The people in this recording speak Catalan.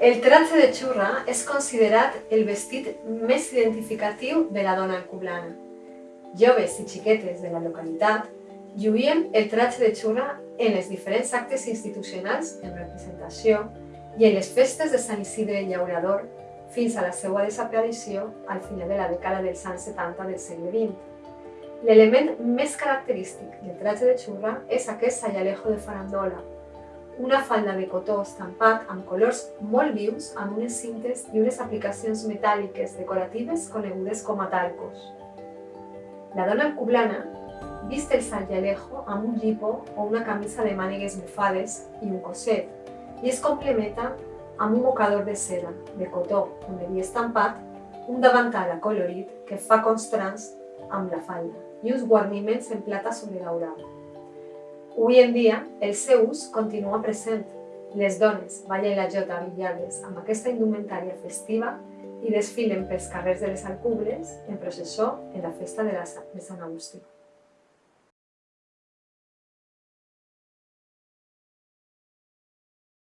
El tratge de xurra és considerat el vestit més identificatiu de la dona alcublana. Joves i xiquetes de la localitat lluïen el tratge de xurra en els diferents actes institucionals en representació i en les festes de Sant Isidre Llaurador fins a la seva desaparició al final de la dècada dels anys 70 del segle XX. L'element més característic del tratge de xurra és aquest sayalejo de farandola, una falda de cotó estampat amb colors molt vius amb unes cintes i unes aplicacions metàl·liques decoratives conegudes com a talcos. La dona alcublana vist el sayalejo amb un llipo o una camisa de mànigues bufades i un coset i es complementa amb un mocador de seda, de cotó, on havia estampat, un davantal acolorit que fa constants amb la falda i uns guarniments en plata sobredaurada. Avui en dia, el seu ús continua present. Les dones ballen la jota avillades amb aquesta indumentària festiva i desfilen pels carrers de les Alcubles en processó en la festa de, la, de Sant Agustí.